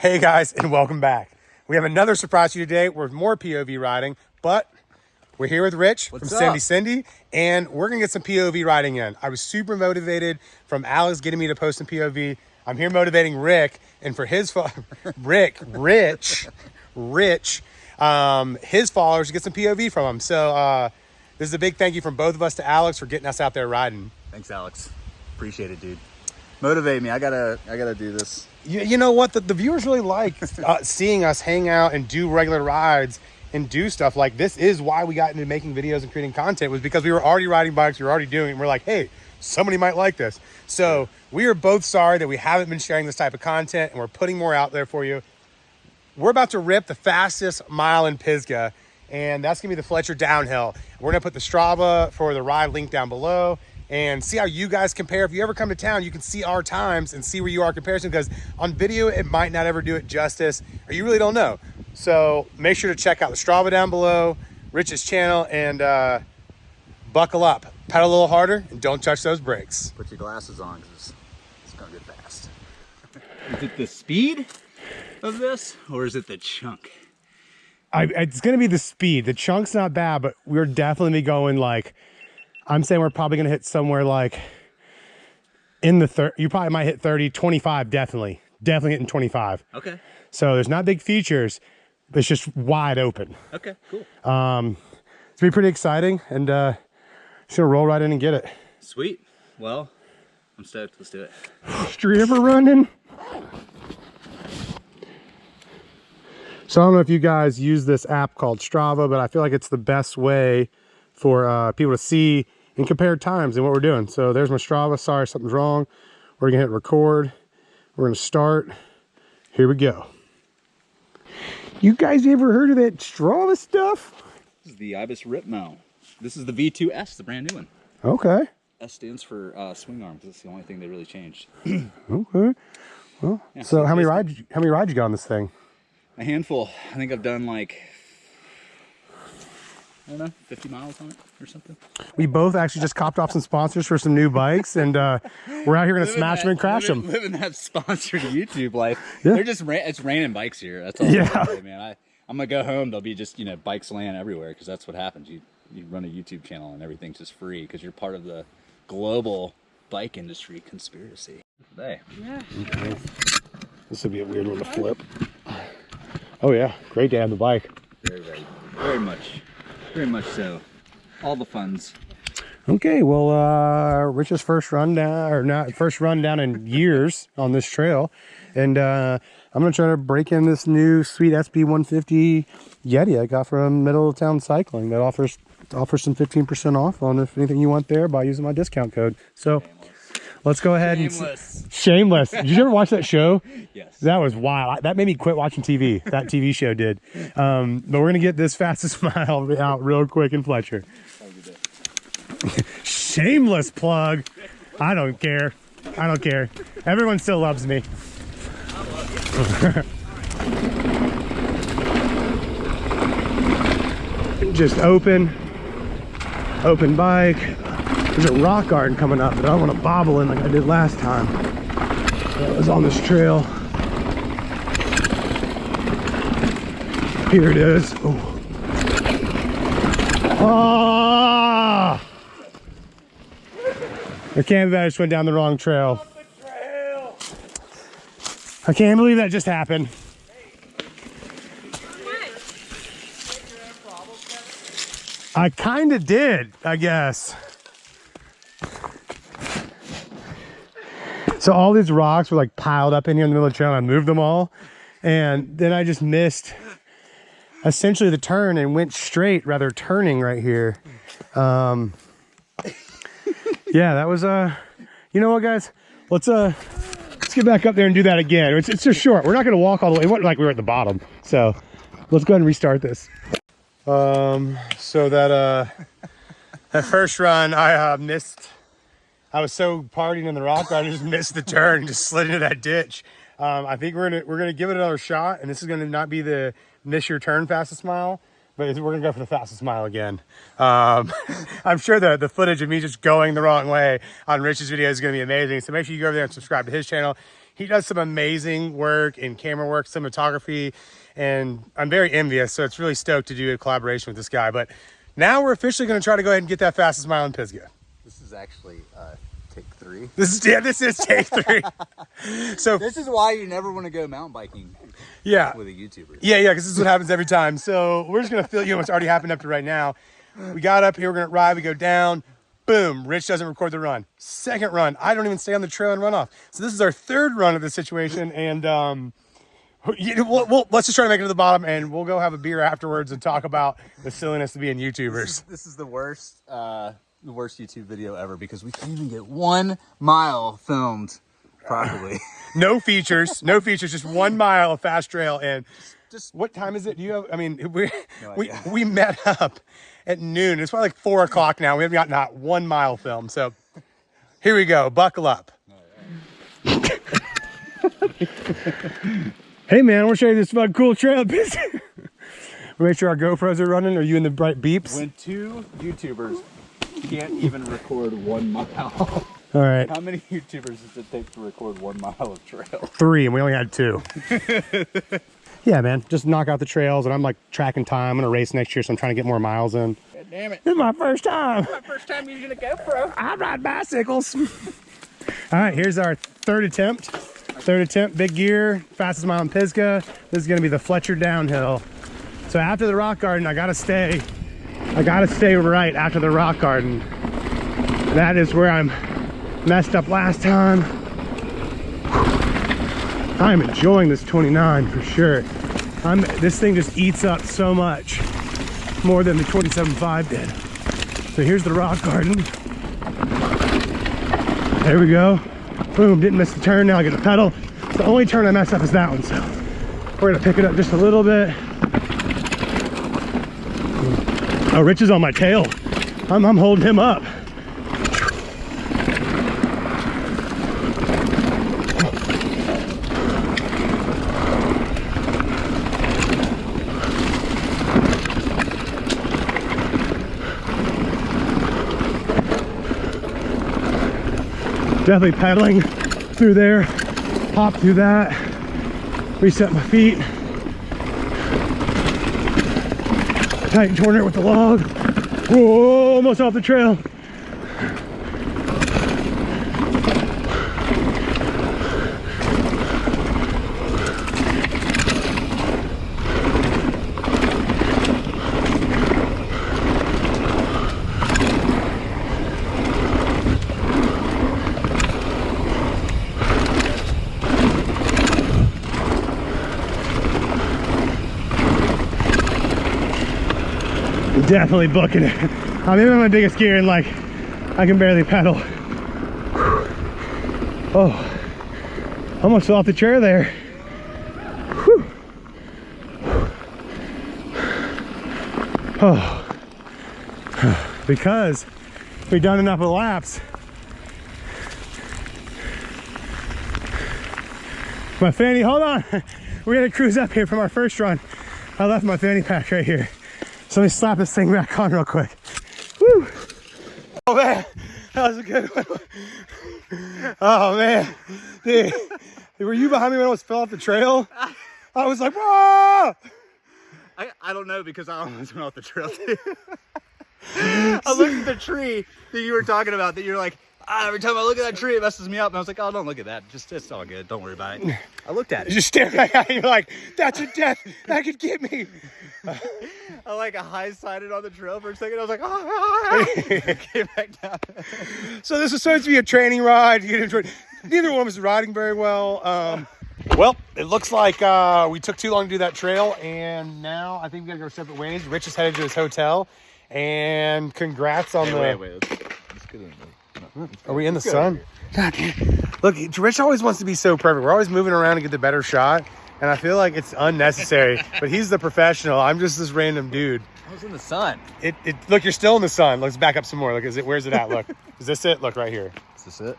Hey guys, and welcome back. We have another surprise for you today. We're more POV riding, but we're here with Rich What's from Cindy up? Cindy, and we're gonna get some POV riding in. I was super motivated from Alex getting me to post some POV. I'm here motivating Rick, and for his Rick, Rich, Rich, um, his followers to get some POV from him. So uh, this is a big thank you from both of us to Alex for getting us out there riding. Thanks, Alex. Appreciate it, dude. Motivate me. I gotta, I gotta do this. You, you know what? The, the viewers really like uh, seeing us hang out and do regular rides and do stuff like this. Is why we got into making videos and creating content was because we were already riding bikes. We were already doing. it, And we're like, hey, somebody might like this. So we are both sorry that we haven't been sharing this type of content, and we're putting more out there for you. We're about to rip the fastest mile in Pisgah, and that's gonna be the Fletcher downhill. We're gonna put the Strava for the ride link down below and see how you guys compare. If you ever come to town, you can see our times and see where you are in comparison because on video, it might not ever do it justice or you really don't know. So make sure to check out the Strava down below, Rich's channel, and uh, buckle up. Pedal a little harder and don't touch those brakes. Put your glasses on because it's gonna get fast. Is it the speed of this, or is it the chunk? I, it's going to be the speed. The chunk's not bad, but we're definitely going like, I'm saying we're probably going to hit somewhere like in the third. You probably might hit 30, 25, definitely. Definitely hitting 25. Okay. So there's not big features, it's just wide open. Okay. Cool. It's going to be pretty exciting and uh, just going to roll right in and get it. Sweet. Well, I'm stoked. Let's do it. Street running? So I don't know if you guys use this app called Strava, but I feel like it's the best way for uh, people to see and compare times and what we're doing. So there's my Strava. Sorry, something's wrong. We're gonna hit record. We're gonna start. Here we go. You guys ever heard of that Strava stuff? This is the Ibis Ripmo. This is the V2S, the brand new one. Okay. S stands for uh, swing arm because it's the only thing they really changed. Okay. Well, Yeah, so how many rides? How many rides you got on this thing? A handful. I think I've done like, I don't know, 50 miles on it or something. We both actually just copped off some sponsors for some new bikes, and uh, we're out here gonna Living smash that- them and crash living, them. Living that sponsored YouTube life. Yeah. They're just ra- it's raining bikes here. That's all. Yeah. I'm gonna say, man. I I'm gonna go home. There'll be just you know bikes laying everywhere because that's what happens. You you run a YouTube channel and everything's just free because you're part of the global bike industry conspiracy. Today. This would be a weird one to flip. Oh yeah, great to have the bike. Very very very much, very much so. All the funds. Okay, well, uh, Rich's first run down, or not first run down in years on this trail, and uh, I'm gonna try to break in this new sweet SB 150 Yeti I got from Middle Town Cycling that offers offers some 15% off on if anything you want there by using my discount code. So let's go ahead and Shameless. Shameless. Did you ever watch that show? Yes. That was wild. That made me quit watching TV. That TV show did. Um, but we're gonna get this fastest mile out real quick in Fletcher. Shameless plug. I don't care. I don't care. Everyone still loves me. Just open, open bike. There's a rock garden coming up, but I don't want to bobble in like I did last time. That was on this trail. Here it is. Oh. Ah! I can't I just went down the wrong trail. I can't believe that just happened. I kind of did, I guess. So all these rocks were like piled up in here in the middle of the trail. And I moved them all, and then I just missed essentially the turn and went straight rather turning right here. Um, yeah, that was uh, you know what, guys? Let's uh, let's get back up there and do that again. It's it's just short. We're not gonna walk all the way. It wasn't like we were at the bottom. So let's go ahead and restart this. Um, so that uh, that first run I uh, missed. I was so partying in the rock I just missed the turn just slid into that ditch. Um, I think we're gonna we're gonna give it another shot, and this is gonna not be the miss your turn fastest mile, but we're gonna go for the fastest mile again. Um, I'm sure the the footage of me just going the wrong way on Rich's video is gonna be amazing. So make sure you go over there and subscribe to his channel. he does some amazing work in camera work, cinematography, and I'm very envious. So it's really stoked to do a collaboration with this guy. But now we're officially to try to go ahead and get that fastest mile in Pisgah. This is actually uh, take three. This is yeah, this is take three. so This is why you never want to go mountain biking yeah, with a YouTuber. yeah, yeah, because this is what happens every time. So we're just gonna fill you in what's already happened up to right now. We got up here, we're gonna ride, we go down, boom, Rich doesn't record the run. Second run, I don't even stay on the trail and run off. So this is our third run of this situation, and um, you know, we'll, we'll, let's just try to make it to the bottom, and we'll go have a beer afterwards and talk about the silliness of being This YouTubers. is, this is the worst, uh, the worst YouTube video ever because we can't even get one mile filmed properly. No features, no features, just one mile of fast trail, and Just what time is it? Do you have? I mean, we No we we met up at noon. It's probably like four o'clock now. We haven't got not one mile film. So here we go. Buckle up. hey man, I want to show you this fucking cool trail. we make sure our GoPros are running. Are you in the bright beeps? when two YouTubers can't even record one mile. All right, How many YouTubers does it take to record one mile of trail? three, and we only had two. yeah, man, just knock out the trails, and I'm like tracking time. I'm gonna race next year, so I'm trying to get more miles in. God damn it. This is my first time. My first time using a GoPro. I ride bicycles. All right, here's our third attempt. Third attempt, big gear, fastest mile in Pisgah. This is gonna be the Fletcher downhill. So after the rock garden, I gotta stay. I gotta stay right after the rock garden. That is where I'm messed up last time. I'm enjoying this 29 for sure. I'm this thing just eats up so much more than the 27.5 did. So here's the rock garden. There we go. Boom, didn't miss the turn. Now I get the pedal. The only turn I messed up is that one. So we're gonna pick it up just a little bit. Oh, Rich is on my tail. I'm, I'm holding him up. definitely pedaling through there hop through that reset my feet tighten corner with the log. Whoa, almost off the trail definitely booking it. I'm in my biggest gear and like i can barely pedal. Oh. Almost fell off the chair there. Oh. Because we've done enough laps. My fanny hold on. We're gonna cruise up here from our first run. I left my fanny pack right here so let me slap this thing back on real quick. Woo! Oh man, that was a good one. Oh man, dude, were you behind me when I was fell off the trail? I was like, whoa! I, I don't know because I almost went off the trail too. I looked at the tree that you were talking about that you're like, ah, every time I look at that tree, it messes me up. And I was like, oh, don't look at that. Just it's all good. Don't worry about it. I looked at it. You it. just stare back at it, you're like, that's a death, that could get me. I like a high sided on the trail for a second. I was like, ah, came back down. So this was supposed to be a training ride. You enjoyed. Neither one was riding very well. Um, well, it looks like uh, we took too long to do that trail, and now I think we gotta go separate ways. Rich is headed to his hotel, and congrats on the. wait, wait. Let's, let's get in there. Are we in the sun? God, damn. look, Rich always wants to be so perfect. We're always moving around to get the better shot, and I feel like it's unnecessary. but he's the professional. I'm just this random dude. I was in the sun. It, it look, you're still in the sun. Let's back up some more. Look, is it? Where's it at? Look, is this it? Look right here. Is this it?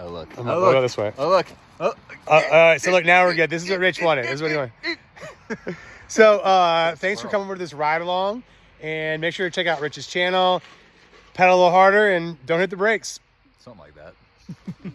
Oh, look. Oh, look. look. Go this way. Oh, look. Oh, Uh, all right, so look, now we're good. This is what Rich wanted. This is what he wanted. So, uh, thanks for coming over to this ride along, and make sure to check out Rich's channel. Pedal a little harder and don't hit the brakes. something like that.